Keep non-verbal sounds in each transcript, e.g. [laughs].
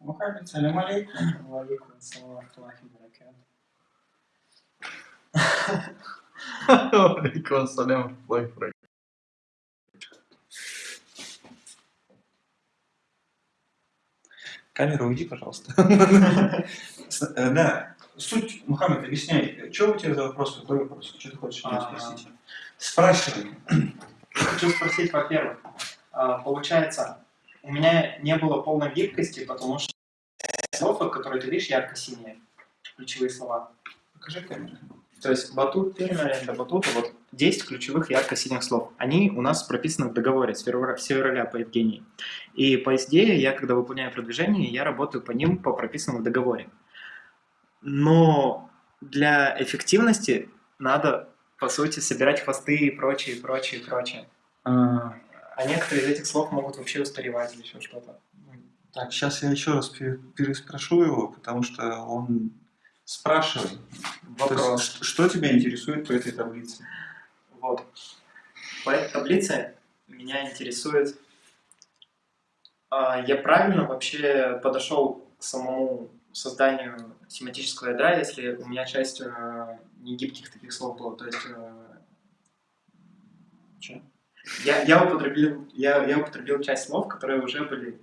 Мухаммед, салям алейкум. Алейкум ассалам рахматуллахи баракату. Алейкум ассалям рахматуллахи Камера, уйди, пожалуйста. Э, да, суть, Мухаммед, объясняй, что у тебя за вопрос, какой вопрос, что ты хочешь меня А, спросить? Спрашивай. Хочу спросить, во-первых, а, получается, у меня не было полной гибкости, потому что слов, вот, которые ты видишь, ярко-синие, ключевые слова. Покажи камеру. То есть батут, термин аренда батута, вот 10 ключевых ярко-синих слов. Они у нас прописаны в договоре с февраля, по Евгении. И по SDE я, когда выполняю продвижение, я работаю по ним по прописанному договоре. Но для эффективности надо, по сути, собирать хвосты и прочее, прочее, прочее. А, некоторые из этих слов могут вообще устаревать или еще что-то. Так, сейчас я еще раз пе- переспрошу его, потому что он спрашивает. Вопрос. что, что тебя интересует по этой таблице? Вот. По этой таблице меня интересует, а, я правильно вообще подошел к самому созданию семантического ядра, если у меня часть э, негибких таких слов была. То есть, э, чё? Я, я, употребил, я, я употребил часть слов, которые уже были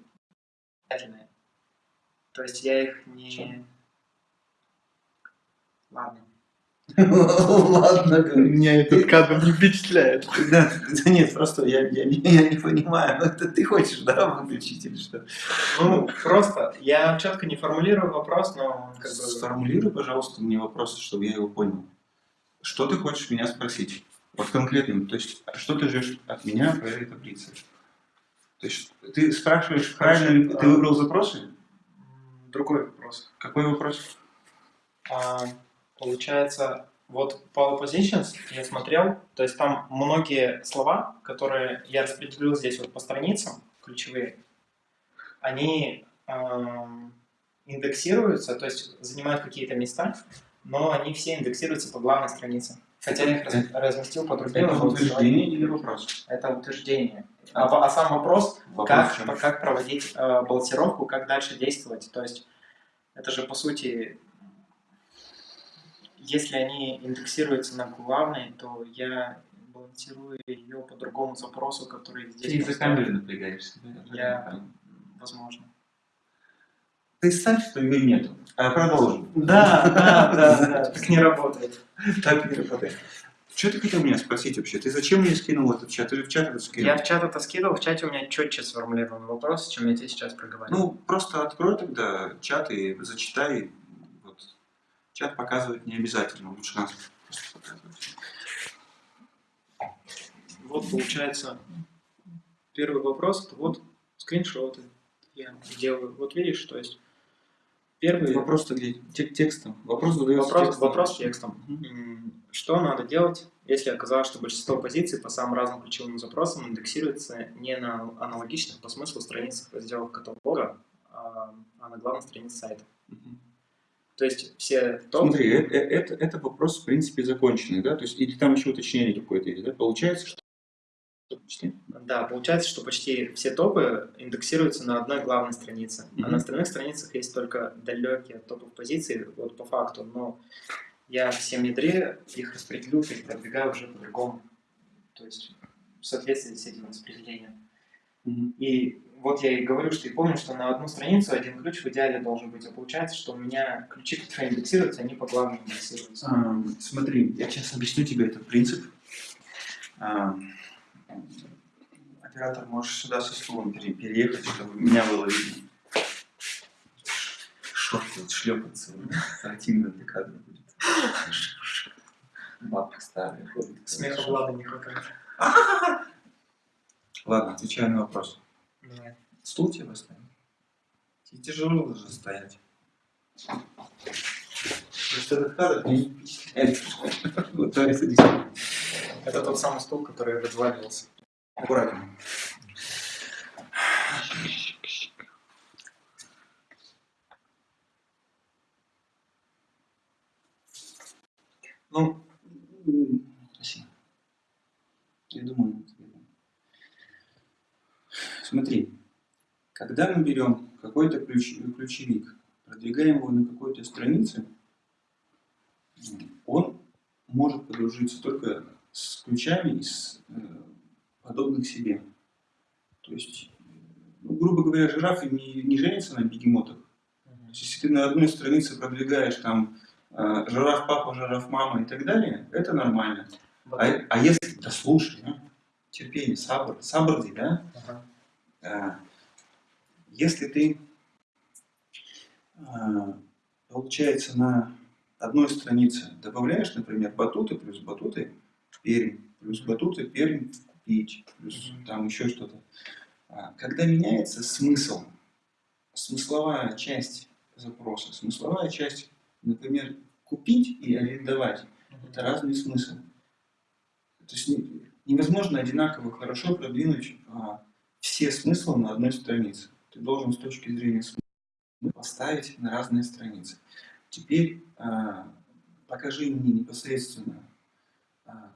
обязательные. То есть я их не... Чё? Ладно. [laughs] Ладно, Меня этот кадр не впечатляет. [laughs] Да, да нет, просто я, я, не- я не понимаю, это ты хочешь, да, выключить или что? Ну, просто, я четко не формулирую вопрос, но как бы... Сформулируй, пожалуйста, мне вопрос, чтобы я его понял. Что ты хочешь меня спросить? Вот конкретно, то есть, а что ты ждешь от меня по этой таблице? То есть, ты спрашиваешь, правильно ли ты выбрал запросы? Другой вопрос. Какой вопрос? А, получается, вот по positions я смотрел, то есть там многие слова, которые я распределил здесь вот по страницам, ключевые, они ам, индексируются, то есть занимают какие-то места, но они все индексируются по главной странице. Хотя я их раз- разместил по другим. Это утверждение или вопрос? Это утверждение. А, а сам вопрос, Вопрос как, как проводить э, балансировку, как дальше действовать. То есть это же по сути, если они индексируются на главной, то я балансирую ее по другому запросу, который здесь. Ты камеры напрягаешься. Я, возможно. Ты ставь, что ее нету. А продолжим. Да, да, да, да, так не работает. Так не работает. Что ты хотел меня спросить вообще? Ты зачем мне скинул этот чат? Же в чат это скинул? Я в чат это скидывал, в чате у меня четче сформулирован вопрос, чем я тебе сейчас проговорил. Ну, просто открой тогда чат и зачитай. Вот. Чат показывать не обязательно, лучше нас просто показывать. Вот получается первый вопрос, это вот скриншоты я делаю. Вот видишь, то есть первый Вопрос-то где? Те- Текстом. Вопрос задается вопрос, текстом. вопрос текстом. М, Что надо делать, если оказалось, что большинство позиций по самым разным ключевым запросам индексируется не на аналогичных по смыслу страницах разделов каталога, а а на главной странице сайта. Мгм. То есть все топы... Смотри, э- э- это, это вопрос, в принципе, законченный, да? То есть, или там еще уточнение какое-то есть, да? Получается, что... Почти? Да, получается, что почти все топы индексируются на одной главной странице. А Мгм. на остальных страницах есть только далекие от топов позиции, вот по факту. Но я в всем ядре их распределю и продвигаю уже по-другому. То есть в соответствии с этим распределением. Мгм. И вот я и говорю, что и помню, что на одну страницу один ключ в идеале должен быть. А получается, что у меня ключи, которые индексируются, они по главным индексируются. А, Смотри, я сейчас объясню тебе этот принцип. А, Оператор, можешь сюда со стулом пере- переехать, чтобы меня было видно. Шорты вот шлепаться, противно для кадра будет. Бабка старая ходит. Смеха Влада не хватает. Ладно, отвечаю на вопрос. Давай. Стул тебе поставим? Тебе тяжело уже стоять. Просто этот кадр не впечатляет. [laughs] Это тот самый стул, который разваливался. Аккуратнее. Ну. Я думаю, смотри, когда мы берем какой какой-то ключ, ключевик, продвигаем его на какой-то странице, он может подружиться только с ключами э, подобных себе. То есть, ну, грубо говоря, жирафы не, не женятся на бегемотах. То есть, если ты на одной странице продвигаешь там э, жираф папа, жираф мама и так далее, это нормально. Вот. А, а если, да слушай, а, терпение, сабр, сабрди, да? Ага. А, Если ты, а, получается, на одной странице добавляешь, например, батуты плюс батуты, пермь, плюс батуты, пермь, купить, плюс Мгм. там еще что-то. А, Когда меняется смысл, смысловая часть запроса, смысловая часть, например, купить и арендовать, это разный смысл. То есть не- невозможно одинаково хорошо продвинуть а, все смыслы на одной странице. Ты должен с точки зрения смысла поставить на разные страницы. Теперь а, покажи мне непосредственно,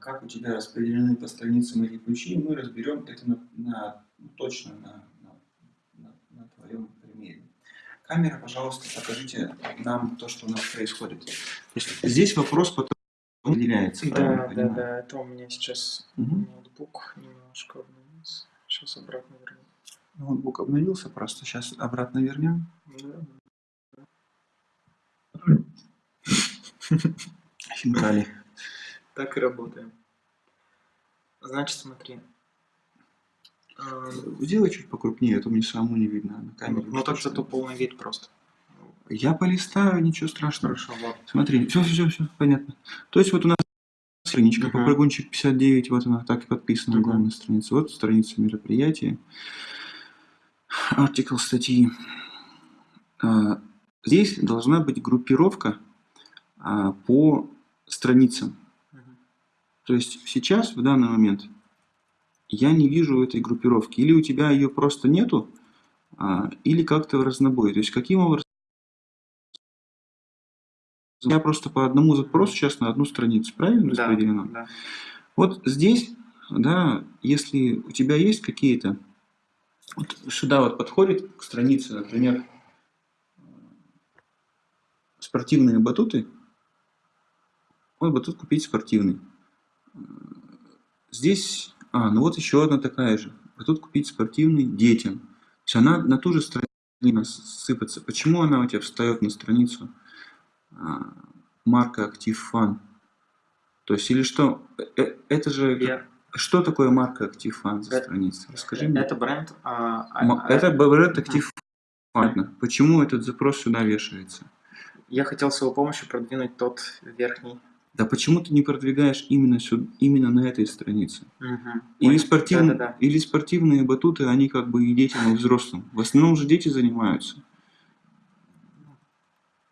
как у тебя распределены по страницам эти ключи, мы разберем это на, на- ну, точно на, на, на- на твоем примере. Камера, пожалуйста, покажите нам то, что у нас происходит. Есть здесь вопрос потом определяется. Да, да, да, это у меня сейчас Мгм. ноутбук немножко обновился. Сейчас обратно верну. Ноутбук обновился, просто сейчас обратно вернем. Да. Хинкали. Так и работаем. Значит, смотри. А, Сделай чуть покрупнее, а то мне самому не видно на камере. Ну так зато полный вид просто. Я полистаю, ничего страшного. Хорошо, вот. Смотри, все, все, все, понятно. То есть вот у нас страничка, Мгм. попрыгунчик 59, вот она так и подписана на Мгм. главной странице. Вот страница мероприятия. Артикл статьи. А, Здесь должна быть группировка а, по страницам. То есть сейчас, в данный момент, я не вижу этой группировки. Или у тебя ее просто нету, а, или как-то в разнобой. То есть каким образом... Я просто по одному запросу сейчас на одну страницу, правильно распределено? да. Вот здесь, да, если у тебя есть какие-то... Вот сюда вот подходит к странице, например, спортивные батуты. Вот батут купить спортивный. Здесь, а, ну вот еще одна такая же. Батут купить спортивный детям. То есть она на ту же страницу сыпется. Почему она у тебя встает на страницу а, марка Active Fun? То есть или что? Э, э, Это же... Я- Что такое марка Active Fun за Это- страница? Расскажи мне. Это бренд. а, а, а, Это бренд Active Fun. Понятно. Почему этот запрос сюда вешается? Я хотел с его помощью продвинуть тот верхний. Да почему ты не продвигаешь именно, сюда, именно на этой странице? Мгм. Или, Понял. спортивные, Да-да-да. или спортивные батуты, они как бы и детям, и взрослым. В основном же дети занимаются.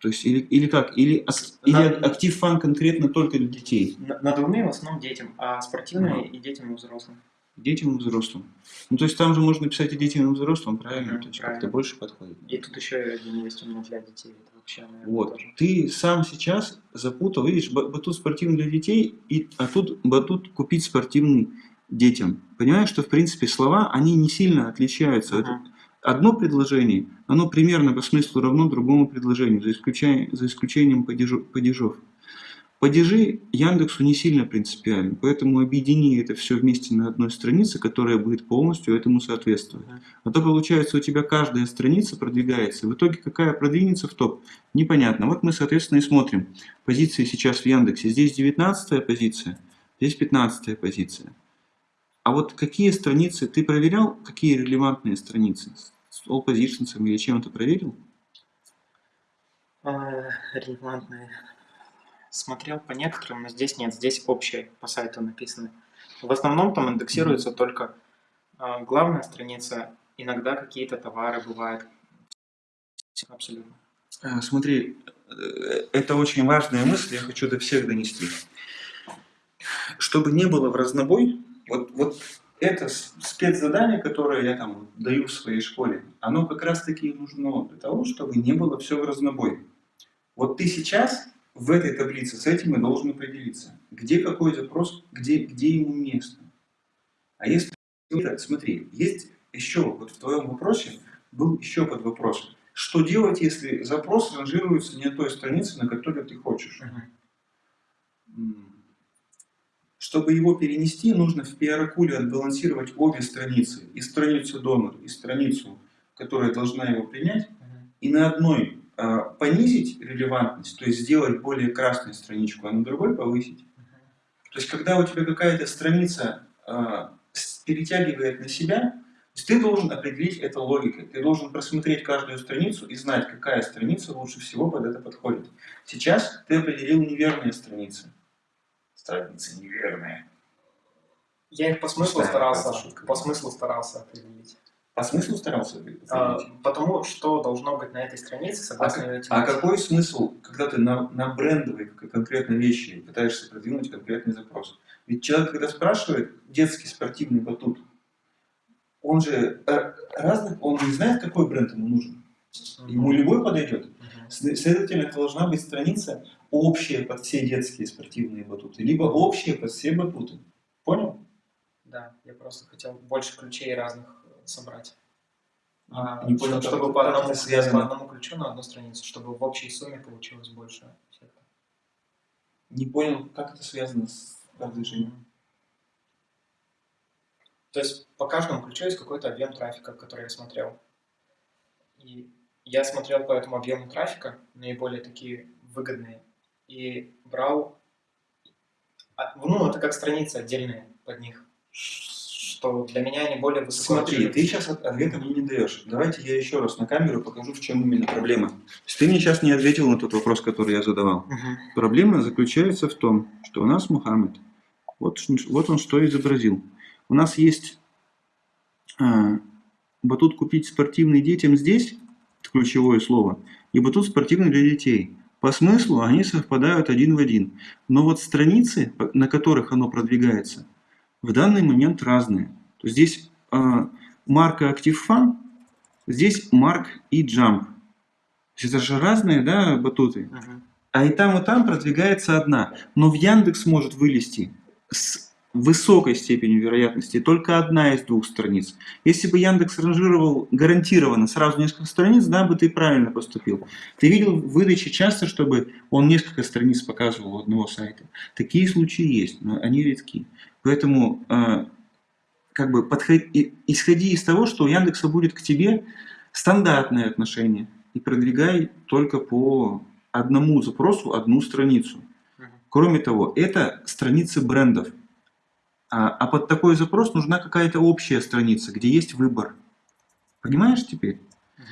То есть, или, или как? Или, ак- или актив фан конкретно только для детей? На- Надувные в основном детям, а спортивные и детям и взрослым. Детям и взрослым. Ну, то есть там же можно писать и детям, и взрослым, правильно? Мгм, то есть как-то больше подходит. И тут еще и один есть у меня для детей. Это вообще, наверное, Вот. тоже. Ты сам сейчас запутал, видишь, ба- батут спортивный для детей, и, а тут батут купить спортивный детям. Понимаешь, что в принципе слова, они не сильно отличаются. Это Мгм. Одно предложение, оно примерно по смыслу равно другому предложению, за, исключением, за исключением падежу- падежов. Падежи Яндексу не сильно принципиальны, поэтому объедини это все вместе на одной странице, которая будет полностью этому соответствовать. А то получается у тебя каждая страница продвигается. В итоге какая продвинется в топ, непонятно. Вот мы, соответственно, и смотрим. Позиции сейчас в Яндексе. Здесь 19 позиция, здесь 15 позиция. А вот какие страницы, ты проверял, какие релевантные страницы? С All Positions или чем-то проверил? А, Релевантные. Смотрел по некоторым, но здесь нет. Здесь общие по сайту написаны. В основном там индексируется только а, главная страница. Иногда какие-то товары бывают. Абсолютно. Э, Смотри, э, это очень важная мысль, я хочу до всех донести. Чтобы не было в разнобой, вот, вот это спецзадание, которое я там даю в своей школе, оно как раз таки нужно для того, чтобы не было все в разнобой. Вот ты сейчас в этой таблице с этим и должен определиться, где какой запрос, где, где ему место. А если, смотри, есть еще, вот в твоем вопросе был еще под вопрос. что делать, если запрос ранжируется не на той странице, на которой ты хочешь. Чтобы его перенести, нужно в пиаракуле отбалансировать обе страницы. И страницу донор, и страницу, которая должна его принять. И на одной понизить релевантность, то есть сделать более красную страничку, а на другой повысить. То есть, когда у тебя какая-то страница а, перетягивает на себя, ты должен определить это логикой. Ты должен просмотреть каждую страницу и знать, какая страница лучше всего под это подходит. Сейчас ты определил неверные страницы. Страницы неверные. Я их по смыслу старался, по смыслу старался определить. По смыслу старался? А, потому что должно быть на этой странице, А, согласно как- этим. а какой смысл, когда ты на, на брендовые конкретно вещи пытаешься продвинуть конкретный запрос? Ведь человек, когда спрашивает детский спортивный батут, он же э, разных, он не знает, какой бренд ему нужен. Ему любой подойдет. Следовательно, это должна быть страница общая под все детские спортивные батуты, либо общая под все батуты. Понял? Да, я просто хотел больше ключей разных собрать. А, Не понял, чтобы как по одному, связано. по одному ключу на одну страницу, чтобы в общей сумме получилось больше эффекта. Не понял, как это связано с продвижением. То есть по каждому ключу есть какой-то объем трафика, который я смотрел. И я смотрел по этому объему трафика, наиболее такие выгодные, и брал... а, Ну, это как страницы отдельные под них, что для меня они более высоко Смотри, ты сейчас ответа мне не даешь. Давайте я еще раз на камеру покажу, в чем именно проблема. То есть ты мне сейчас не ответил на тот вопрос, который я задавал. Мгм. Проблема заключается в том, что у нас Мухаммед, вот, вот он что изобразил. У нас есть а, батут купить спортивный детям здесь, это ключевое слово, и батут спортивный для детей. По смыслу они совпадают один в один. Но вот страницы, на которых оно продвигается, в данный момент разные. То есть здесь а, марка Active Fun, здесь Mark и Jump. То есть это же разные да, батуты. Мгм. А и там, и там продвигается одна. Но в Яндекс может вылезти с высокой степенью вероятности только одна из двух страниц. Если бы Яндекс ранжировал гарантированно сразу несколько страниц, да, бы ты правильно поступил. Ты видел в выдаче часто, чтобы он несколько страниц показывал у одного сайта. Такие случаи есть, но они редки. Поэтому э, как бы подход- и- исходи из того, что у Яндекса будет к тебе стандартное отношение и продвигай только по одному запросу одну страницу. Кроме того, это страницы брендов. А, а под такой запрос нужна какая-то общая страница, где есть выбор. Понимаешь теперь? Мгм.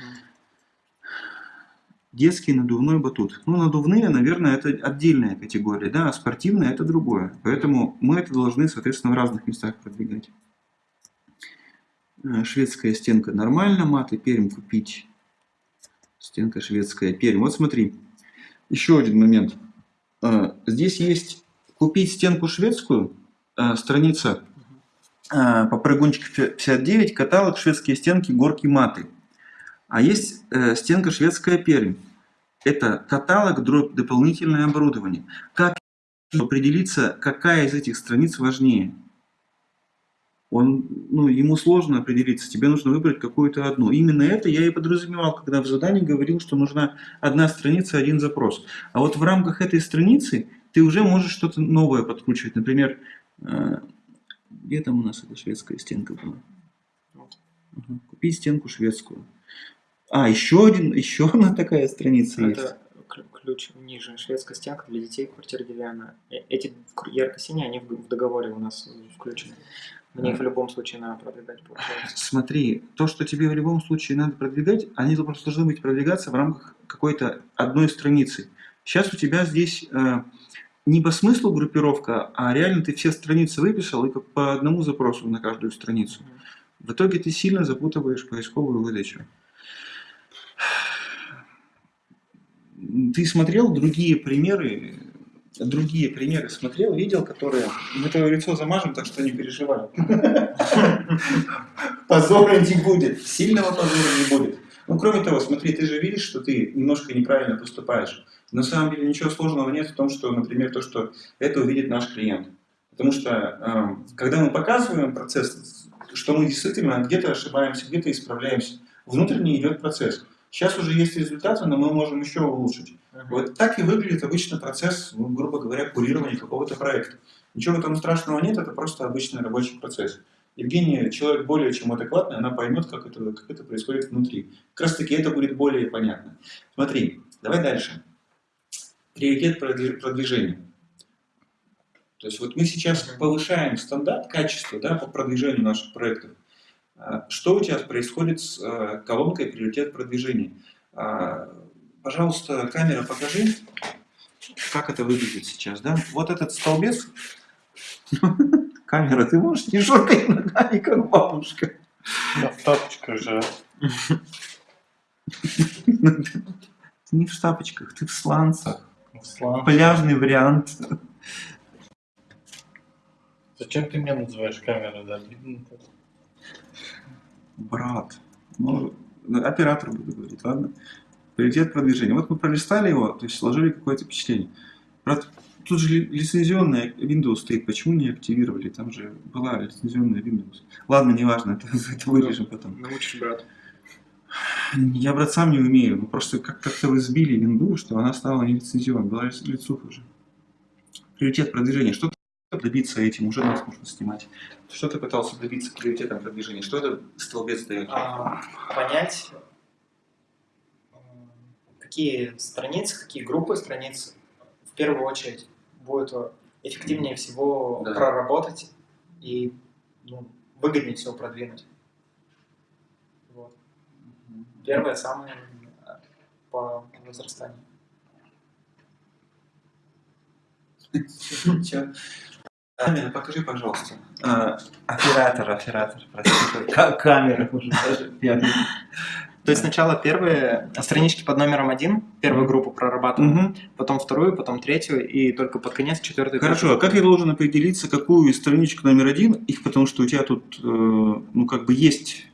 Детский надувной батут. Ну, надувные, наверное, это отдельная категория, да, а спортивные это другое. Поэтому мы это должны, соответственно, в разных местах продвигать. Э, Шведская стенка нормально, маты, перм купить. Стенка шведская, перм. Вот смотри, еще один момент. Э, Здесь есть купить стенку шведскую, э, страница э, по прыгунчик 59, каталог шведские стенки, горки маты. А есть э, стенка шведская пермь. Это каталог, дробь, дополнительное оборудование. Как определиться, какая из этих страниц важнее? Он, ну, ему сложно определиться, тебе нужно выбрать какую-то одну. Именно это я и подразумевал, когда в задании говорил, что нужна одна страница, один запрос. А вот в рамках этой страницы ты уже можешь что-то новое подкручивать. Например, где там у нас эта шведская стенка была? Вот. Ага, Купи стенку шведскую. А, еще один, еще [laughs] одна такая страница есть. Это к- ключ ниже. Шведская стенка для детей, квартира деревянная. Э- Эти ярко-синие, они в договоре у нас включены. Мне их в любом случае надо продвигать, получается. Смотри, то, что тебе в любом случае надо продвигать, они просто должны быть продвигаться в рамках какой-то одной страницы. Сейчас у тебя здесь э, не по смыслу группировка, а реально ты все страницы выписал и как по одному запросу на каждую страницу. В итоге ты сильно запутываешь поисковую выдачу. Ты смотрел другие примеры, другие примеры смотрел, видел, которые... Мы твое лицо замажем, так что не переживай. Позора не будет, сильного позора не будет. Ну, кроме того, смотри, ты же видишь, что ты немножко неправильно поступаешь. На самом деле ничего сложного нет в том, что, например, то, что это увидит наш клиент. Потому что, э, когда мы показываем процесс, что мы действительно где-то ошибаемся, где-то исправляемся, внутренне идет процесс. Сейчас уже есть результаты, но мы можем еще улучшить. Мгм. Вот так и выглядит обычно процесс, ну, грубо говоря, курирования какого-то проекта. Ничего в этом страшного нет, это просто обычный рабочий процесс. Евгения человек более чем адекватный, она поймет, как это, как это происходит внутри. Как раз таки это будет более понятно. Смотри, давай дальше. Приоритет продви- продвижения. То есть вот мы сейчас повышаем стандарт качества да, по продвижению наших проектов. А, Что у тебя происходит с э, колонкой «Приоритет продвижения»? А, Пожалуйста, камера, покажи, как это выглядит сейчас. Да? Вот этот столбец. [laughs] Камера, ты можешь не шоркать ногами, как бабушка. Я в тапочках же. [laughs] Ты не в тапочках, ты в сланцах. Слава. Пляжный вариант. Зачем ты меня называешь камерой, да? Брат. Ну, оператор буду говорить, ладно? Приоритет продвижения. Вот мы пролистали его, то есть сложили какое-то впечатление. Брат, тут же ли- лицензионная Windows стоит, почему не активировали? Там же была лицензионная Windows. Ладно, неважно, [laughs] это, это вырежем потом. Научишь, брат. Я, брат, сам не умею. Ну, просто как- как-то вы сбили винду, что она стала не лицензионной. Была лиц- лицуха уже. Приоритет продвижения. Что ты добиться этим? Уже нас можно снимать. Что ты пытался добиться приоритетом продвижения? Что это столбец дает? А, понять, какие страницы, какие группы страниц в первую очередь будет эффективнее всего Да. проработать и ну, выгоднее всего продвинуть. Первое, самое э, по возрастанию. Покажи, пожалуйста. А, оператор, оператор, простите. Ка- Камера уже даже. То есть сначала первые странички под номером один, первую группу прорабатываем, потом вторую, потом третью, и только под конец четвертую. Хорошо, а как я должен определиться, какую из страничек номер один, их потому что у тебя тут, э, ну, как бы есть,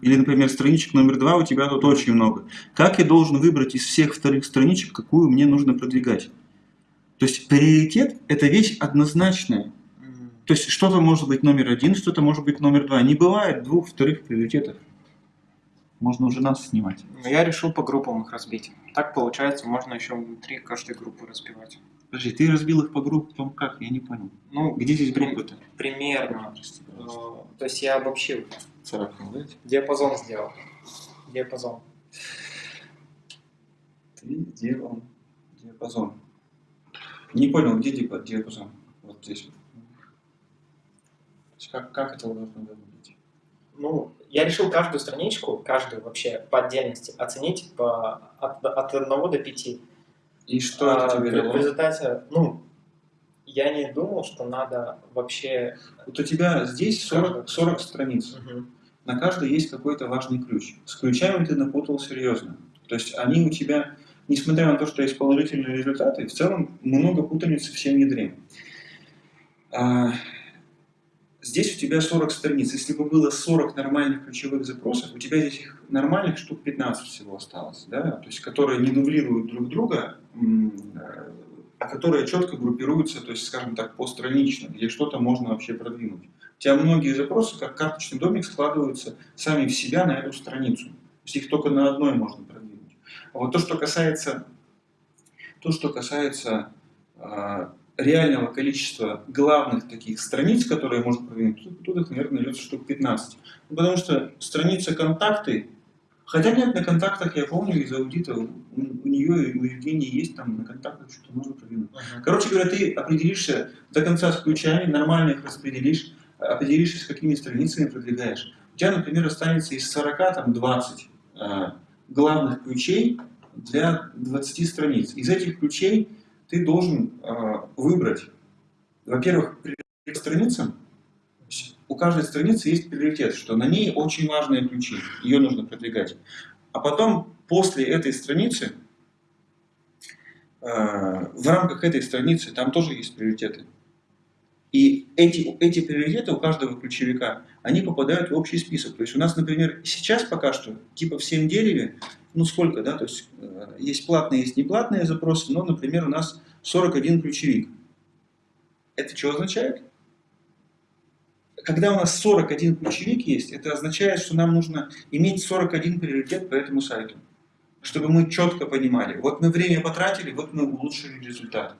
или, например, страничек номер два у тебя тут очень много. Как я должен выбрать из всех вторых страничек, какую мне нужно продвигать? То есть приоритет – это вещь однозначная. То есть что-то может быть номер один, что-то может быть номер два. Не бывает двух вторых приоритетов. Можно уже нас снимать. Я решил по группам их разбить. Так получается, можно еще внутри каждой группы разбивать. Подожди, ты разбил их по группам как? Я не понял. Ну, Где здесь группы-то? примерно. Э. То есть я обобщил. Царапнул, да? Диапазон сделал. Диапазон. Ты делал диапазон. Не понял, где диапа- диапазон? Вот здесь. Как, как это должно выглядеть? Ну, я решил каждую страничку, каждую вообще по отдельности оценить по, от, от 1 до 5. И что это тебе в, дало? в результате, ну, я не думал, что надо вообще... Вот у тебя здесь 40, 40 страниц. Мгм. На каждой есть какой-то важный ключ. С ключами ты напутал серьезно. То есть они у тебя, несмотря на то, что есть положительные результаты, в целом много путаницы всем ядрем. Здесь у тебя 40 страниц. Если бы было 40 нормальных ключевых запросов, у тебя здесь их нормальных штук 15 всего осталось, да? то есть которые не дублируют друг друга, э, а которые четко группируются, то есть, скажем так, постранично, где что-то можно вообще продвинуть. У тебя многие запросы, как карточный домик, складываются сами в себя на эту страницу. То есть их только на одной можно продвинуть. А вот то, что касается, то, что касается а, реального количества главных таких страниц, которые можно продвинуть, тут, тут их, наверное, найдется штук 15. Ну, потому что страница контакты, хотя нет, на контактах, я помню из аудита, у, у нее и у Евгении есть там на контактах что-то можно продвинуть. Мгм. Короче говоря, ты определишься до конца с ключами, нормально их распределишь, определишься, с какими страницами продвигаешь. У тебя, например, останется из 40, там, 20 э, главных ключей для 20 страниц. Из этих ключей ты должен э, выбрать, во-первых, к страницам. У каждой страницы есть приоритет, что на ней очень важные ключи, ее нужно продвигать. А потом, после этой страницы, э, в рамках этой страницы там тоже есть приоритеты. И эти, эти приоритеты у каждого ключевика, они попадают в общий список. То есть у нас, например, сейчас пока что, типа в всем дереве, ну сколько, да, то есть э, есть платные, есть неплатные запросы, но, например, у нас 41 ключевик. Это что означает? Когда у нас 41 ключевик есть, это означает, что нам нужно иметь 41 приоритет по этому сайту. чтобы мы четко понимали, вот мы время потратили, вот мы улучшили результат.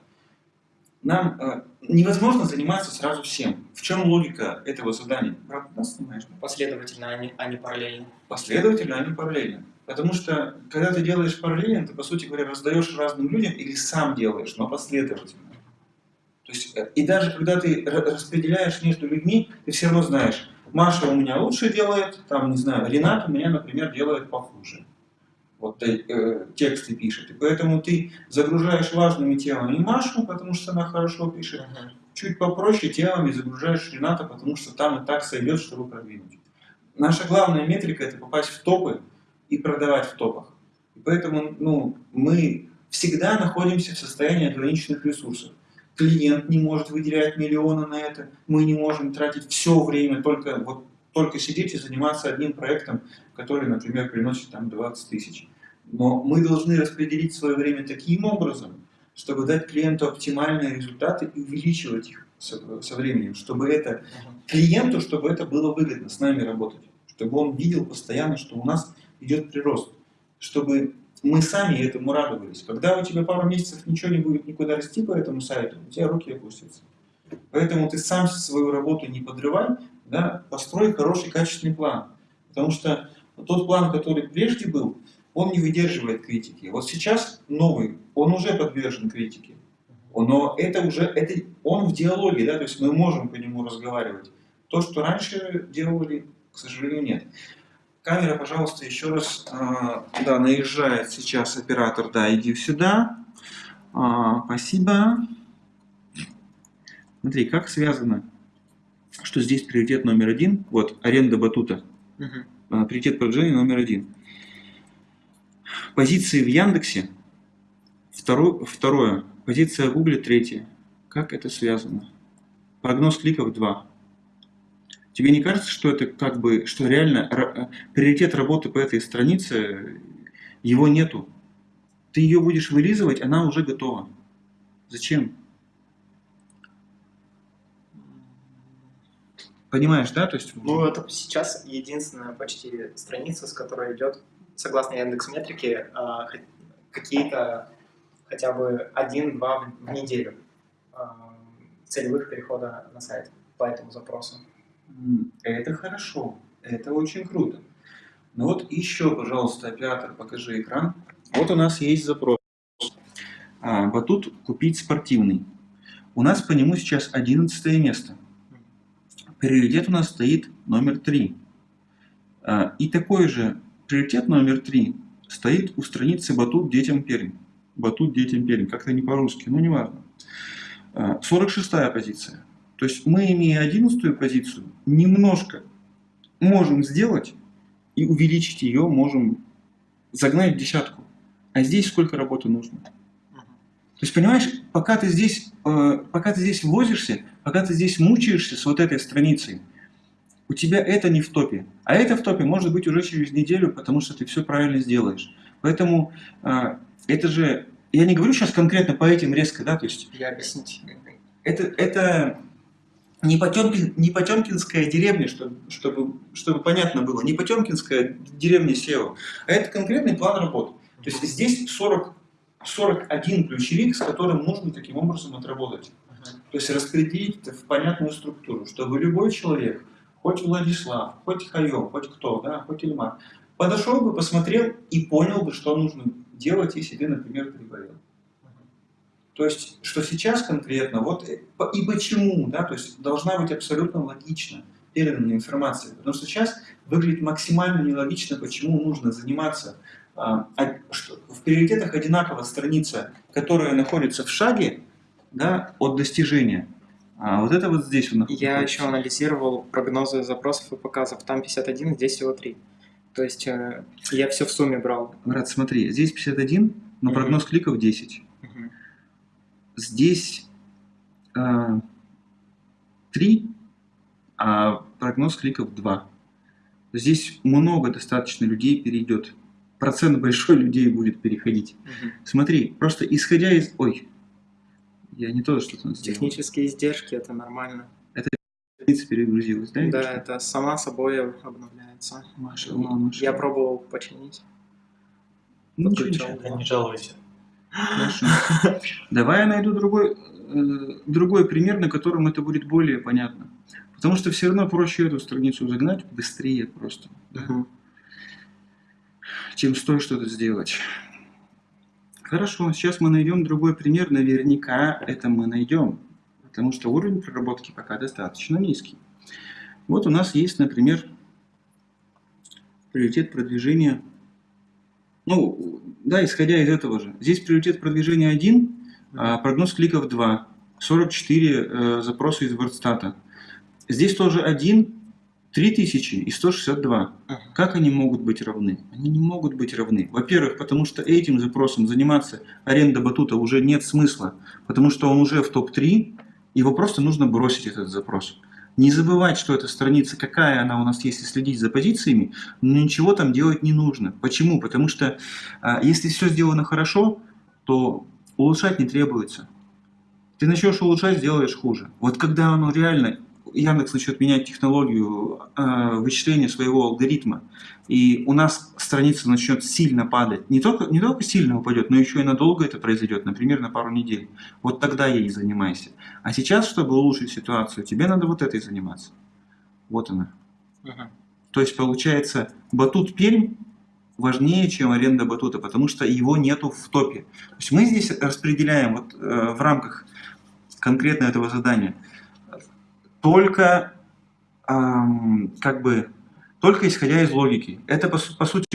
Нам э, невозможно заниматься сразу всем. В чем логика этого задания? Брат, нас снимаешь? да? Последовательно, а не, а не параллельно. Последовательно, а не параллельно. Потому что, когда ты делаешь параллельно, ты, по сути говоря, раздаешь разным людям или сам делаешь, но последовательно. То есть, э, и даже когда ты ра- распределяешь между людьми, ты все равно знаешь, Маша у меня лучше делает, там, не знаю, Ренат у меня, например, делает похуже. Вот э, тексты пишет. И поэтому ты загружаешь важными темами Машу, потому что она хорошо пишет, чуть попроще темами загружаешь Рената, потому что там и так сойдет, чтобы продвинуть. Наша главная метрика – это попасть в топы и продавать в топах. И поэтому ну, мы всегда находимся в состоянии ограниченных ресурсов. Клиент не может выделять миллионы на это, мы не можем тратить все время только, вот, только сидеть и заниматься одним проектом, который, например, приносит там 20 тысяч. Но мы должны распределить свое время таким образом, чтобы дать клиенту оптимальные результаты и увеличивать их со, со временем, чтобы это клиенту, чтобы это было выгодно с нами работать, чтобы он видел постоянно, что у нас идет прирост, чтобы мы сами этому радовались. Когда у тебя пару месяцев ничего не будет никуда расти по этому сайту, у тебя руки опустятся. Поэтому ты сам свою работу не подрывай, да, построй хороший качественный план. Потому что тот план, который прежде был, он не выдерживает критики. Вот сейчас новый, он уже подвержен критике. Но это уже, это, он в диалоге, да, то есть мы можем по нему разговаривать. То, что раньше делали, к сожалению, нет. Камера, пожалуйста, еще раз. а, да, наезжает сейчас оператор. Да, иди сюда. А, спасибо. Смотри, как связано, что здесь приоритет номер один. Вот, аренда батута. Мгм. А, приоритет продвижения номер один. Позиции в Яндексе. Второе, второе. Позиция в Гугле третье. Как это связано? Прогноз кликов 2. Тебе не кажется, что это как бы, что реально ра- приоритет работы по этой странице, его нету? Ты ее будешь вылизывать, она уже готова. Зачем? Понимаешь, да? То есть, Ну, это сейчас единственная почти страница, с которой идет, согласно Яндекс Метрике, а, какие-то хотя бы один-два в неделю а, целевых перехода на сайт по этому запросу. Это хорошо, это очень круто. Ну вот еще, пожалуйста, оператор, покажи экран. Вот у нас есть запрос. А, батут купить спортивный. У нас по нему сейчас 11 место. Приоритет у нас стоит номер 3. И такой же приоритет номер 3 стоит у страницы Батут детям Пермь. Батут детям Пермь. Как-то не по-русски, ну неважно. А, 46 позиция. То есть мы, имея 11 позицию, немножко можем сделать и увеличить ее, можем загнать в десятку. А здесь сколько работы нужно? То есть, понимаешь, пока ты здесь, э, пока ты здесь возишься, пока ты здесь мучаешься с вот этой страницей, у тебя это не в топе. А это в топе может быть уже через неделю, потому что ты все правильно сделаешь. Поэтому э, это же, я не говорю сейчас конкретно по этим резко, да, то есть Я объяснить. это, это не, Потемкин, не Потемкинская деревня, чтобы, чтобы, чтобы понятно было, не Потемкинская деревня SEO, а это конкретный план работы. То есть здесь 40, 41 ключевик, с которым нужно таким образом отработать. То есть распределить это в понятную структуру, чтобы любой человек, хоть Владислав, хоть Хайо, хоть кто, да, хоть Ильмар, подошел бы, посмотрел и понял бы, что нужно делать, и себе, например, приболел. То есть, что сейчас конкретно, вот э, и почему, да, то есть должна быть абсолютно логично передана информация. Потому что сейчас выглядит максимально нелогично, почему нужно заниматься в приоритетах одинаково страница, которая находится в шаге да, от достижения. А вот это вот здесь он Я находится. еще анализировал прогнозы запросов и показов. Там 51, здесь всего 3. То есть э, я все в сумме брал. Брат, смотри, здесь 51, но Мгм. прогноз кликов 10. Мгм. Здесь а, 3, а прогноз кликов 2. Здесь много достаточно людей перейдет. Процент большой людей будет переходить. Мгм. Смотри, просто исходя из... Ой, я не то что-то сделал. Технические издержки это нормально. Страница перегрузилась, да? Да, что? это сама собой обновляется. Маша, ла, Маша. Я пробовал починить. Ну, ничего, ничего. Да не жалуйся. Хорошо. Давай я найду другой, э, другой пример, на котором это будет более понятно. Потому что все равно проще эту страницу загнать быстрее просто, да, Мгм. Чем стоит что-то сделать. Хорошо, сейчас мы найдем другой пример. Наверняка это мы найдем. Потому что уровень проработки пока достаточно низкий. Вот у нас есть, например, приоритет продвижения. Ну, да, исходя из этого же. Здесь приоритет продвижения 1, а прогноз кликов 2. 44 э, запроса из WordStat. Здесь тоже 1, 3000 и 162. Мгм. Как они могут быть равны? Они не могут быть равны. Во-первых, потому что этим запросом заниматься аренда батута уже нет смысла, потому что он уже в топ-3, его просто нужно бросить этот запрос. Не забывать, что эта страница, какая она у нас, если следить за позициями, но ничего там делать не нужно. Почему? Потому что а, если все сделано хорошо, то улучшать не требуется. Ты начнешь улучшать, сделаешь хуже. Вот когда оно реально, Яндекс начнет менять технологию э, вычисления своего алгоритма, и у нас страница начнет сильно падать, не только, не только сильно упадет, но еще и надолго это произойдет, например, на пару недель. Вот тогда ей занимайся. А сейчас, чтобы улучшить ситуацию, тебе надо вот этой заниматься. Вот она. Мгм. То есть получается, батут Пермь важнее, чем аренда батута, потому что его нету в топе. То есть мы здесь распределяем вот, э, в рамках конкретно этого задания только ам, как бы только исходя из логики. Это по, по сути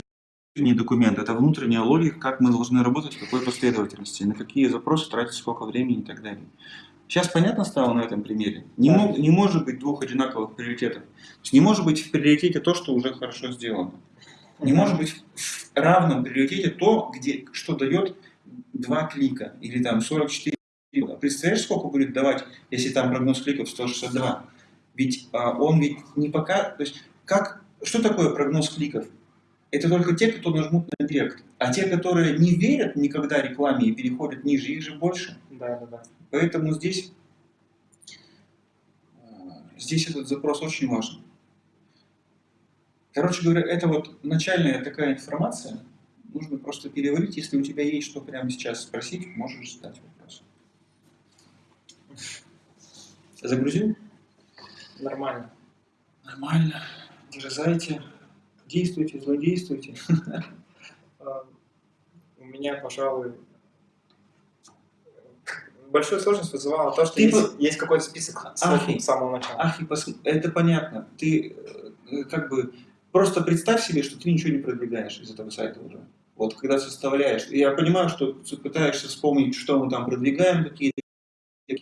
не документ, это внутренняя логика, как мы должны работать, в какой последовательности, на какие запросы тратить сколько времени и так далее. Сейчас понятно стало на этом примере? Не, Да. мог- не может быть двух одинаковых приоритетов. То есть не может быть в приоритете то, что уже хорошо сделано. Не может быть в равном приоритете то, где, что дает два клика или там 44. Представляешь, сколько будет давать, если там прогноз кликов 162? Ведь а, он ведь не пока... То есть как, что такое прогноз кликов? Это только те, кто нажмут на директ. А те, которые не верят никогда рекламе и переходят ниже, их же больше. Да, да, да. Поэтому здесь, э, здесь этот запрос очень важен. Короче говоря, это вот начальная такая информация. Нужно просто переварить. Если у тебя есть что прямо сейчас спросить, можешь задать вопрос. Загрузил? Нормально. Нормально. Дерзайте. Действуйте, злодействуйте. А, [laughs] У меня, пожалуй, большую сложность вызывало то, что Ты есть, по- есть какой-то список Ахи. с самого начала. Ах, и пос- это понятно. Ты э, как бы просто представь себе, что ты ничего не продвигаешь из этого сайта уже. Вот когда составляешь. Я понимаю, что пытаешься вспомнить, что мы там продвигаем, какие-то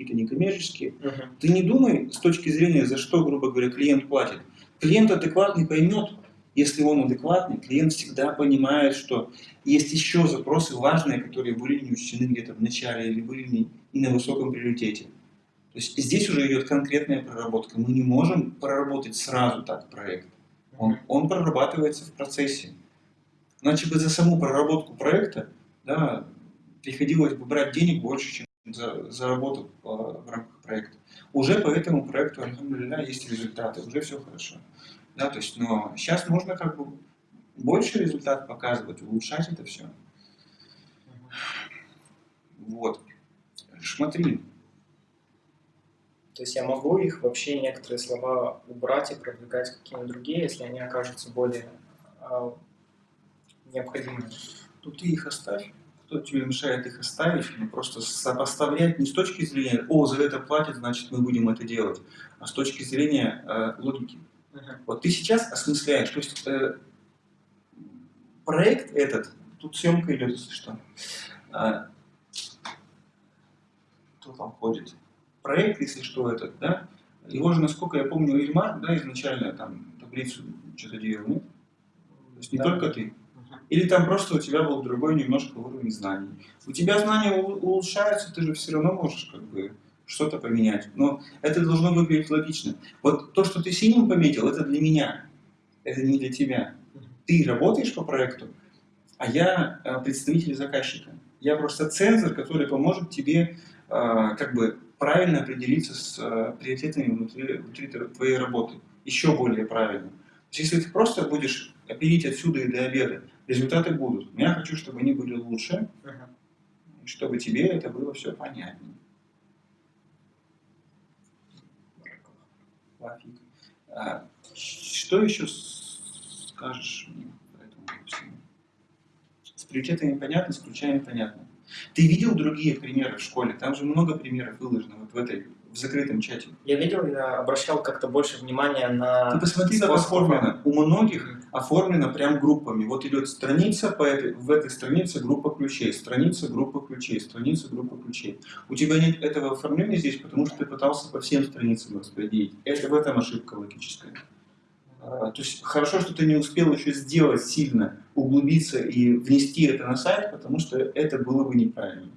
какие-то некоммерческие. Мгм. Ты не думай с точки зрения, за что, грубо говоря, клиент платит. Клиент адекватный поймет, если он адекватный, клиент всегда понимает, что есть еще запросы важные, которые были не учтены где-то в начале или были не, не на высоком приоритете. То есть здесь уже идет конкретная проработка. Мы не можем проработать сразу так проект. Он, он прорабатывается в процессе. Иначе бы за саму проработку проекта да, приходилось бы брать денег больше, чем за, за работу э, в рамках проекта. Уже по этому проекту, альхамдулилля, есть результаты, уже все хорошо. Да, то есть, но сейчас можно как бы больше результат показывать, улучшать это все. Вот. Смотри, То есть я могу их вообще некоторые слова убрать и продвигать какие-нибудь другие, если они окажутся более а, необходимыми. тут ты их оставь. Кто тебе мешает их оставить? Ну, просто сопоставлять не с точки зрения, о, за это платят, значит мы будем это делать, а с точки зрения э, логики. Вот ты сейчас осмысляешь, то есть э, проект этот, тут съемка идет, если что, а, кто там ходит, проект, если что, этот, да, его же, насколько я помню, Ильмар, да, изначально там таблицу что-то делал, нет? То есть не Да. только ты. Или там просто у тебя был другой немножко уровень знаний. У тебя знания улучшаются, ты же все равно можешь как бы что-то поменять. Но это должно выглядеть логично. Вот то, что ты синим пометил, это для меня. Это не для тебя. Ты работаешь по проекту, а я э, представитель заказчика. Я просто цензор, который поможет тебе э, как бы правильно определиться с э, приоритетами внутри, внутри твоей работы. Еще более правильно. То есть, если ты просто будешь оперить отсюда и до обеда, результаты будут. Но я хочу, чтобы они были лучше, и чтобы тебе это было все понятнее. А, Что еще скажешь мне по этому всему? С приоритетами понятно, с ключами понятно. Ты видел другие примеры в школе? Там же много примеров выложено вот в этой в закрытом чате. Я видел, я обращал как-то больше внимания Ты на... посмотри, как оформлено. У многих оформлено прям группами. Вот идет страница, по этой, в этой странице группа ключей, страница, группа ключей, страница, группа ключей. У тебя нет этого оформления здесь, потому что ты пытался по всем страницам распределить. Это в этом ошибка логическая. А, То есть хорошо, что ты не успел еще сделать сильно, углубиться и внести это на сайт, потому что это было бы неправильно.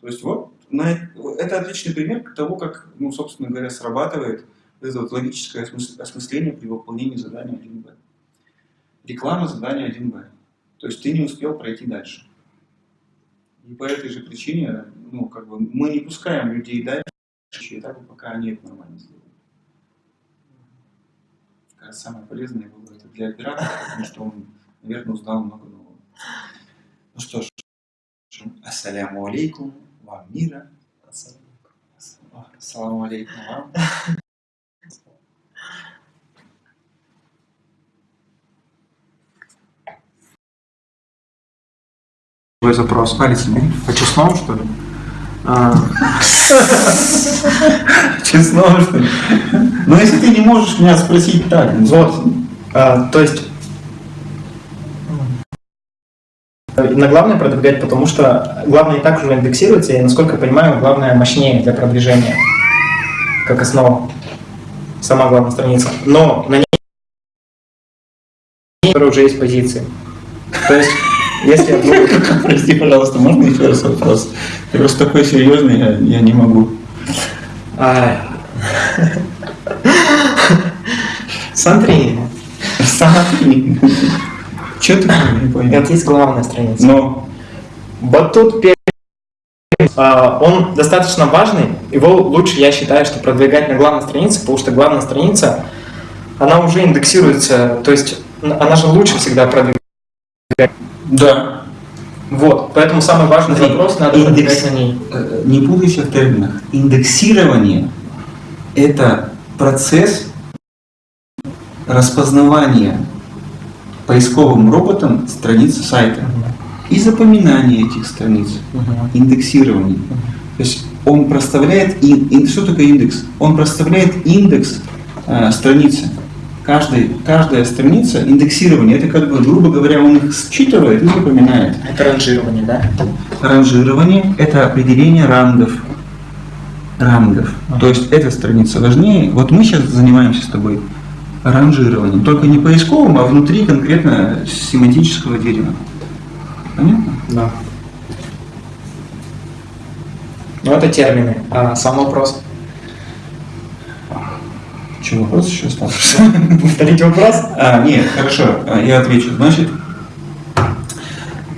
То есть вот это отличный пример того, как, ну, собственно говоря, срабатывает это вот логическое осмыс- осмысление при выполнении задания 1Б. Реклама задания 1Б. То есть ты не успел пройти дальше. И по этой же причине, ну, как бы, мы не пускаем людей дальше этапа, пока они это нормально сделают. Кажется, самое полезное было это для оператора, потому что он, наверное, узнал много нового. Ну что ж, ассаляму алейкум, вам мира. Ассаламу алейкум вам. Твой запрос. Палец убери. По честному, что ли? А, [laughs] Честно, что ли? Но если ты не можешь меня спросить так, ну, Вот. А, то есть на главное продвигать, потому что главное и так уже индексируется, и, насколько я понимаю, главное мощнее для продвижения, как основа. Сама главная страница. Но на ней уже есть позиции. То есть, если я буду- [laughs] Прости, пожалуйста, можно еще раз вопрос? Ты просто такой серьезный, я, я не могу. А. Смотри, Смотри. Че ты не понял? это есть главная страница. Но Батут а, он достаточно важный, его лучше, я считаю, что продвигать на главной странице, потому что главная страница, она уже индексируется, то есть она же лучше всегда продвигать. да, Вот, поэтому самый важный Смотри, запрос надо индекс- на ней. э, не путайся в терминах. Индексирование – это процесс распознавания поисковым роботом страницы сайта и запоминания этих страниц. индексирование. То есть он проставляет, ин- ин- что такое индекс? Он проставляет индекс э, страницы. Каждый, каждая страница индексирование, это как бы, грубо говоря, он их считывает и запоминает. Это ранжирование, да? Ранжирование – это определение рангов. Рангов. То есть эта страница важнее. Вот мы сейчас занимаемся с тобой ранжированием. Только не поисковым, а внутри конкретно семантического дерева. Понятно? Да. Ну, это термины. А сам вопрос. Что, вопрос еще остался? [laughs] Повторите вопрос? А, нет, хорошо, а, я отвечу. Значит,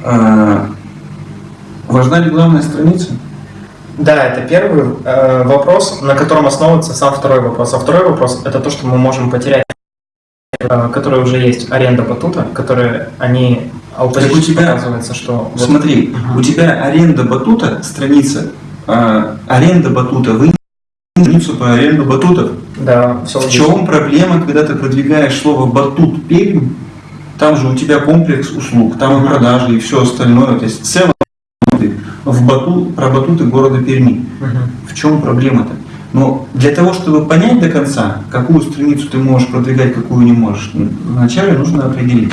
а, важна ли главная страница? Да, это первый э, вопрос, на котором основывается сам второй вопрос. А второй вопрос – это то, что мы можем потерять, которые уже есть аренда батута, которые они у Так у позиции тебя- показывается, что вот- Смотри, Ага. у тебя аренда батута, страница, а, аренда батута, вы страницу по аренду батутов. да, все В чем проблема, когда ты продвигаешь слово батут Пермь? Там же у тебя комплекс услуг, там и продажи, и все остальное. То есть в целом в бату, про батуты города Перми. В чем проблема-то? Но для того, чтобы понять до конца, какую страницу ты можешь продвигать, какую не можешь, вначале нужно определить.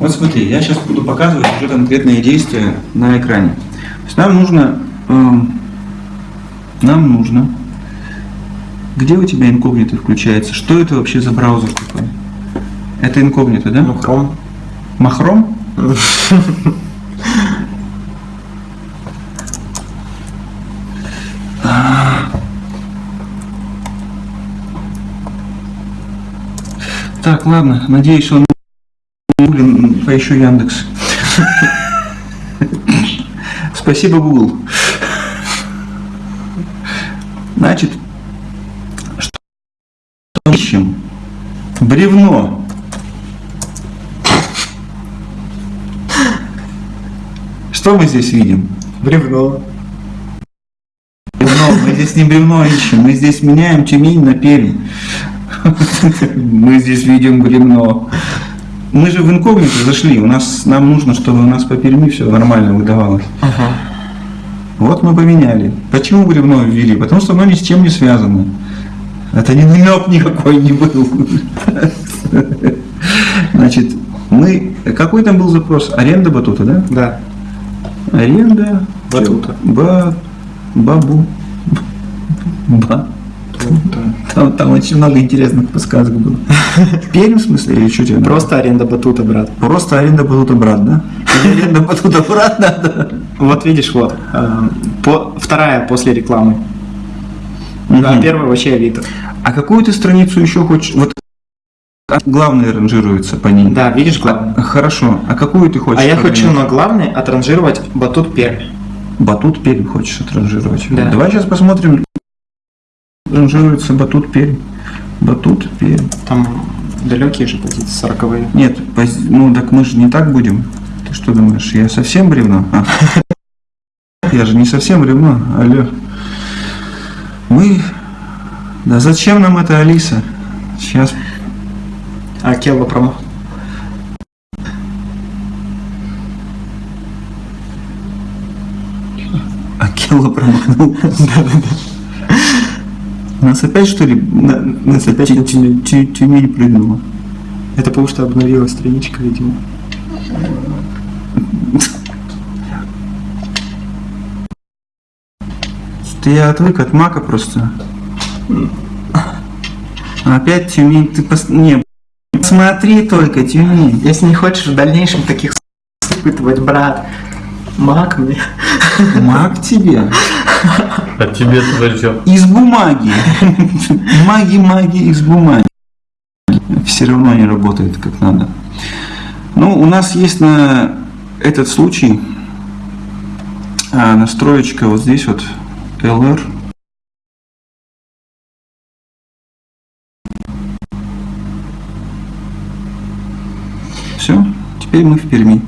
Вот смотри, я сейчас буду показывать уже конкретные действия на экране. То есть нам нужно, эм, нам нужно, где у тебя инкогнито включается? Что это вообще за браузер такой? Это инкогнито, да? Ну, Chrome. Махром? [laughs] Так, ладно, надеюсь, он блин, поищу Яндекс. Спасибо, Google. Значит, что ищем? Бревно. Что мы здесь видим? Бревно. Бревно. Мы здесь не бревно ищем, мы здесь меняем Тюмень на Пермь. Мы здесь видим бревно. Мы же в инкогнито зашли, у нас, нам нужно, чтобы у нас по Перми все нормально выдавалось. Вот мы поменяли. Почему бревно ввели? Потому что оно ни с чем не связано. Это не намек никакой не был. Значит, мы... Какой там был запрос? Аренда батута, да? Да. Аренда Батута. Ба... Бабу. Ба. Там, там очень много интересных подсказок было. Пермь в смысле или что тебе? Просто аренда батута, брат. Просто аренда батута брат, да? Аренда батута брат надо? Вот видишь, вот. э, вторая после рекламы. А Мгм. первая вообще Авито. А какую ты страницу еще хочешь? Вот главное ранжируется по ней. Да, видишь главное. Хорошо. А какую ты хочешь? А я хочу на главный отранжировать батут Пермь. Батут Пермь хочешь отранжировать? Да. Давай сейчас посмотрим. Ранжируется Батут Пермь. Батут Пермь. Там далекие же позиции, сороковые. Нет, поз- ну так мы же не так будем. Ты что думаешь, я совсем бревно? А. Я же не совсем бревно, алло. Мы... Да зачем нам это, Алиса? Сейчас. А Келла промо. Акела промахнул. [laughs] Нас опять что ли? на- Нас опять тю- тю- тю- Тюмень прыгнула. Это потому что обновилась страничка, видимо. Что я отвык от мака просто. Опять Тюмень, ты пос... Не, смотри только, Тюмень. Если не хочешь в дальнейшем таких испытывать, брат, мак мне. Маг тебе. А тебе зачем? Из бумаги. Маги, маги из бумаги. Все равно не работает как надо. Ну, у нас есть на этот случай а, настроечка вот здесь вот LR. Все, теперь мы в Перми.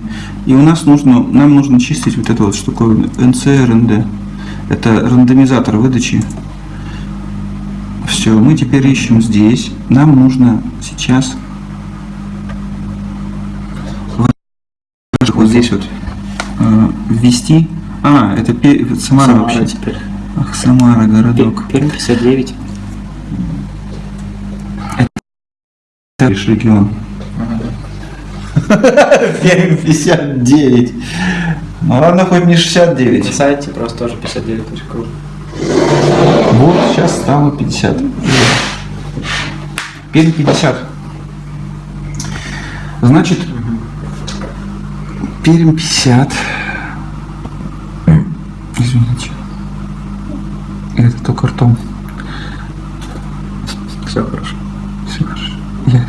И у нас нужно, нам нужно чистить вот эту вот штуковину NCRND. Это рандомизатор выдачи. Все, мы теперь ищем здесь. Нам нужно сейчас вот, здесь вот э, ввести. А, это это Самара, вообще. теперь. Ах, Самара, городок. Пермь 59. Это лишь регион. [laughs] Пермь 59. Ну ладно, хоть не На 69. сайте просто тоже 59.ру. Вот сейчас стало 50. Пермь 50. Значит, Пермь 50. Извините. Это только ртом. Все хорошо. Все хорошо. Я.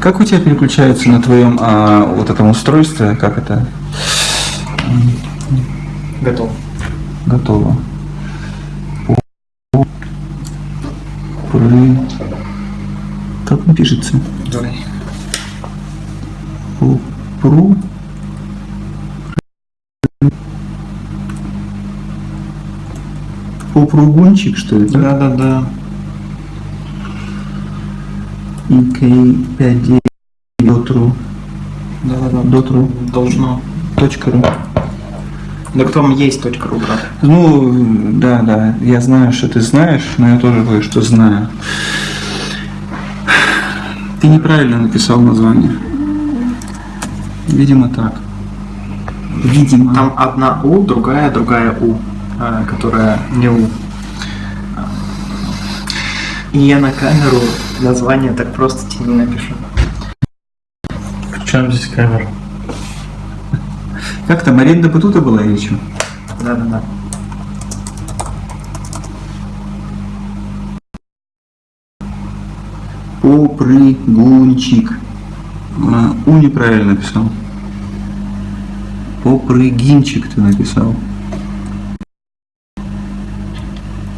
Как у тебя переключается на твоем а, вот этом устройстве? Как это? Готов. Готово. Пры. Как он пишется? Давай. Пу- Пру. Попругунчик, что ли? да? Да-да-да. ик59 дотру Да-да-да. дотру Должно. Точка ру. Да кто там есть точка ру, брат? Ну, да, да, я знаю, что ты знаешь, но я тоже кое-что знаю. Ты неправильно написал название. Видимо, так. Видимо. Там одна У, другая, другая У, а, которая не У. И я на камеру название так просто тебе не напишу. В чем здесь камера? Как там, аренда батута была или что? Да-да-да. Попрыгунчик. А, У неправильно написал. Попрыгинчик ты написал.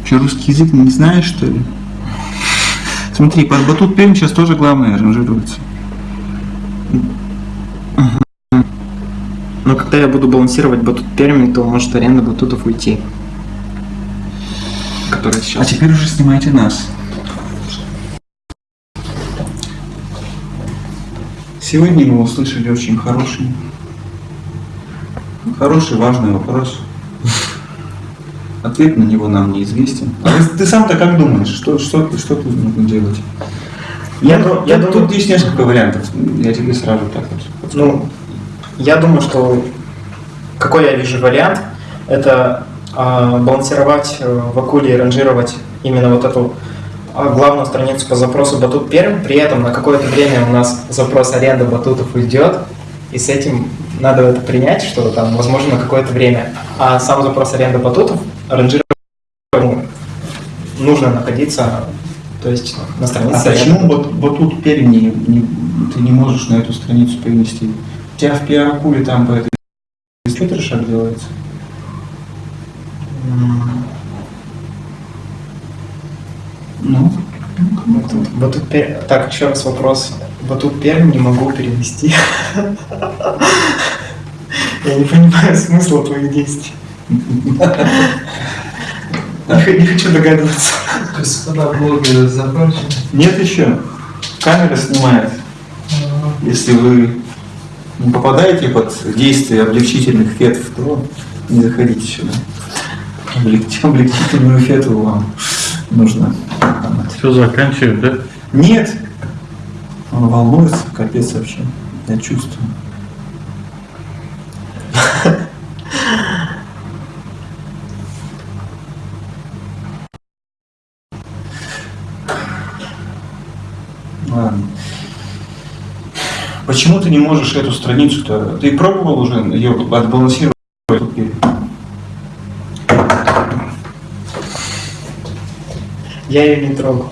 Что, русский язык не знаешь, что ли? Смотри, под батут Пермь сейчас тоже главное ранжируется. Но когда я буду балансировать батут Перми, то может аренда батутов уйти. Которая А сейчас. теперь уже снимайте нас. Сегодня мы услышали очень хороший, хороший, важный вопрос. Ответ на него нам неизвестен. А ты, ты сам-то как думаешь, что, что, ты- что тут нужно делать? Я Ну, ду- я тут, думаю- тут есть несколько вариантов. Я тебе сразу так вот. Ну, я думаю, что какой я вижу вариант, это а, балансировать э, в акуле и ранжировать именно вот эту а, главную страницу по запросу батут Пермь, при этом на какое-то время у нас запрос аренда батутов уйдет, и с этим надо это принять, что там, возможно, на какое-то время. А сам запрос аренда батутов ранжировать ну, нужно находиться, то есть на странице. А почему аренды вот, вот тут Пермь не, не- ты не можешь на эту страницу перенести? У тебя в пиар-акуле там по этой что трешак делается? Ну, Батут, батут Пермь. Так, еще раз вопрос. Батут Пермь не могу перевести. [laughs] Я не понимаю смысла твоих действий. Не хочу догадываться. Господа блогеры закончили. Нет еще. Камера снимает. Если вы не попадаете под действие облегчительных фетов, то не заходите сюда. Облег- [laughs] Облегчительную фету вам нужно. Все заканчивают, да? Нет. Он волнуется, капец вообще. Я чувствую. Ты не можешь эту страницу-то? Ты пробовал уже ее отбалансировать? Я ее не трогал.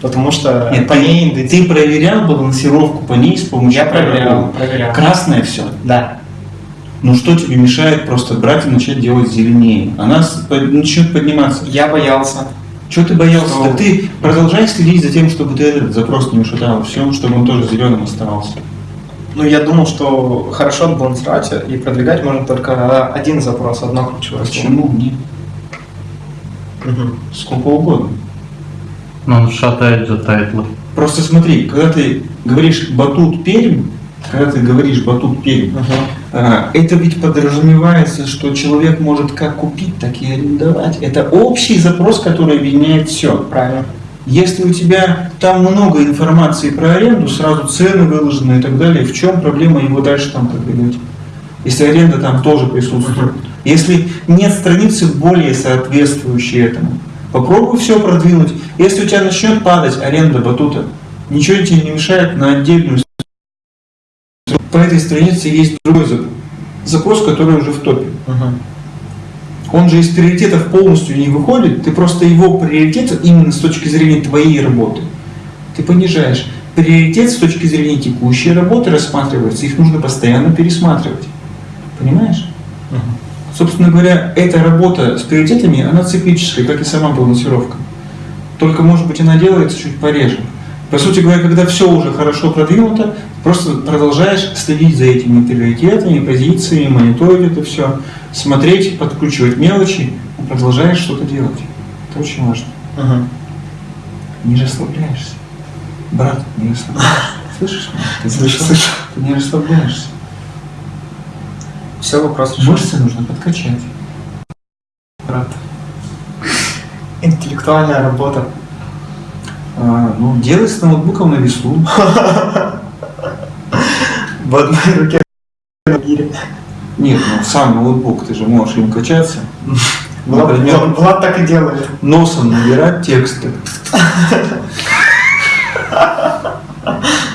Потому что Нет, по ней индекс- ты проверял балансировку по ней с помощью Я проверял, проверял. Красное все. Да. Ну что тебе мешает просто брать и начать делать зеленее? Она начнет подниматься. Я боялся. Чего ты боялся? Что? Да ты продолжай следить за тем, чтобы ты этот запрос не ушатал, все, чтобы он тоже зеленым оставался. Ну, я думал, что хорошо отбалансировать и продвигать можно только один запрос, одно ключевое слово. Почему? Нет. Мгм. Сколько угодно. Но он читает же тайтлы. Просто смотри, когда ты говоришь батут Пермь, когда ты говоришь батут Пермь, а, это ведь подразумевается, что человек может как купить, так и арендовать. Это общий запрос, который объединяет все. Правильно. Если у тебя там много информации про аренду, сразу цены выложены и так далее, в чем проблема его дальше там продвигать? Если аренда там тоже присутствует. Если нет страницы более соответствующей этому, попробуй все продвинуть. Если у тебя начнет падать аренда батута, ничего тебе не мешает на отдельную страницу. По этой странице есть другой зап- запрос, который уже в топе. Мгм. Он же из приоритетов полностью не выходит, ты просто его приоритет именно с точки зрения твоей работы. Ты понижаешь. Приоритет с точки зрения текущей работы рассматривается, их нужно постоянно пересматривать. Понимаешь? Мгм. Собственно говоря, эта работа с приоритетами, она циклическая, как и сама балансировка. Только, может быть, она делается чуть пореже. По сути говоря, когда все уже хорошо продвинуто, просто продолжаешь следить за этими приоритетами, позициями, мониторить это все, смотреть, подкручивать мелочи, продолжаешь что-то делать. Это очень важно. Мгм. Не расслабляешься. Брат, не расслабляешься. [laughs] Слышишь? Ты Слышу, слышу. Ты не расслабляешься. Все, вопрос решен. Мышцы нужно подкачать. Брат. [laughs] Интеллектуальная работа. А, ну, делай с ноутбуком на весу. В одной руке на гире. Нет, ну сам ноутбук, ты же можешь им качаться. Влад, Например, Влад- Влад так и делает. носом набирать тексты. [laughs]